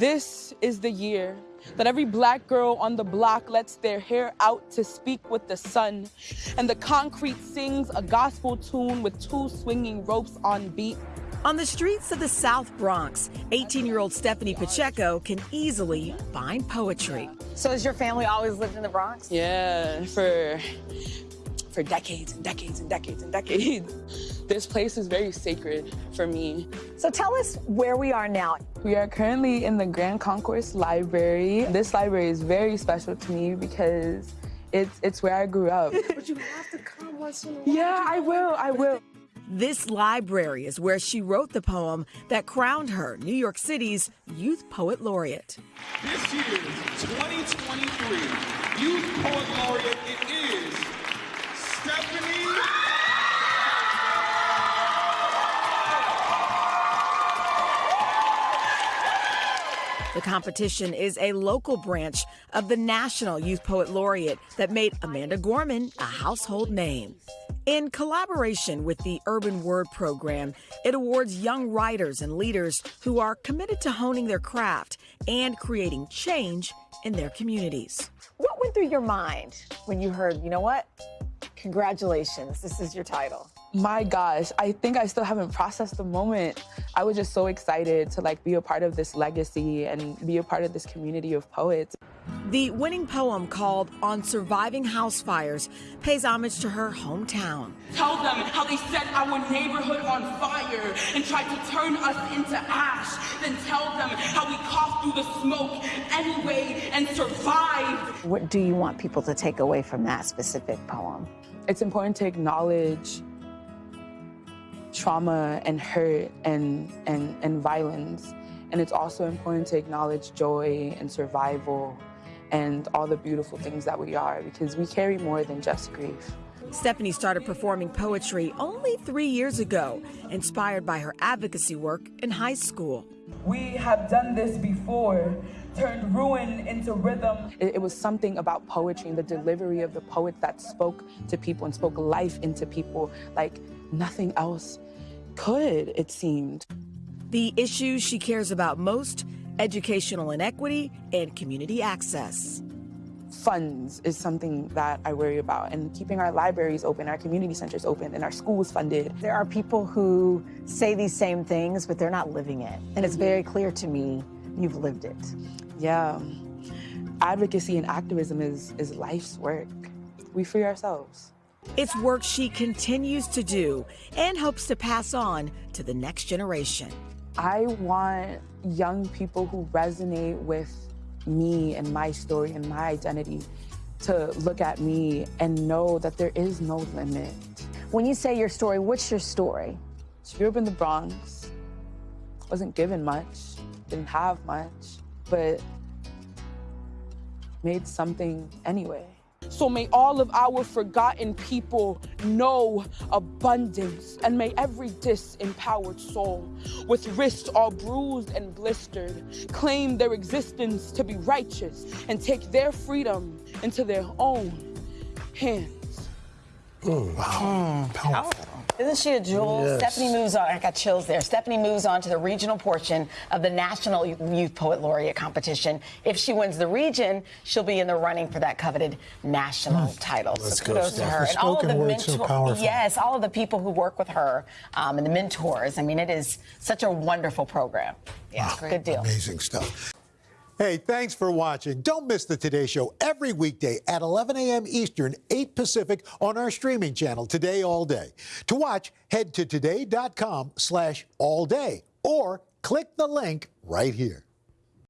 This is the year that every black girl on the block lets their hair out to speak with the sun, and the concrete sings a gospel tune with two swinging ropes on beat. On the streets of the South Bronx, 18 year old Stephanie Pacheco can easily find poetry. So, has your family always lived in the Bronx? Yeah, for for decades and decades and decades and decades. This place is very sacred for me. So tell us where we are now. We are currently in the Grand Concourse Library. This library is very special to me because it's it's where I grew up. but you have to come once in a while. Yeah, I will. I will. This library is where she wrote the poem that crowned her New York City's Youth Poet Laureate. This year's 2023 Youth Poet Laureate The competition is a local branch of the National Youth Poet Laureate that made Amanda Gorman a household name. In collaboration with the Urban Word Program, it awards young writers and leaders who are committed to honing their craft and creating change in their communities. What went through your mind when you heard, you know what? Congratulations, this is your title my gosh, I think I still haven't processed the moment. I was just so excited to like be a part of this legacy and be a part of this community of poets. The winning poem called On Surviving House Fires pays homage to her hometown. Tell them how they set our neighborhood on fire and tried to turn us into ash. Then tell them how we coughed through the smoke anyway and survived. What do you want people to take away from that specific poem? It's important to acknowledge trauma and hurt and, and, and violence. And it's also important to acknowledge joy and survival and all the beautiful things that we are because we carry more than just grief. Stephanie started performing poetry only three years ago, inspired by her advocacy work in high school. We have done this before, turned ruin into rhythm. It, it, was something about poetry and the delivery of the poets that spoke to people and spoke life into people like nothing else could, it seemed. The issues she cares about most educational inequity and community access. Funds is something that I worry about, and keeping our libraries open, our community centers open, and our schools funded. There are people who say these same things, but they're not living it. And it's very clear to me you've lived it. Yeah. Advocacy and activism is, is life's work. We free ourselves. It's work she continues to do and hopes to pass on to the next generation. I want young people who resonate with me and my story and my identity to look at me and know that there is no limit. When you say your story, what's your story? She grew up in the Bronx, wasn't given much, didn't have much, but made something anyway. So may all of our forgotten people know abundance, and may every disempowered soul, with wrists all bruised and blistered, claim their existence to be righteous and take their freedom into their own hands. Oh, wow. Mm, powerful. Isn't she a jewel? Yes. Stephanie moves on. I got chills there. Stephanie moves on to the regional portion of the National Youth Poet Laureate competition. If she wins the region, she'll be in the running for that coveted national mm. title. Let's so kudos to her. And all of the mentors. Yes, all of the people who work with her um, and the mentors. I mean, it is such a wonderful program. Yeah, wow. good deal. Amazing stuff. Hey, thanks for watching. Don't miss the Today Show every weekday at 11 a.m. Eastern, 8 Pacific on our streaming channel, Today All Day. To watch, head to today.com slash all day or click the link right here.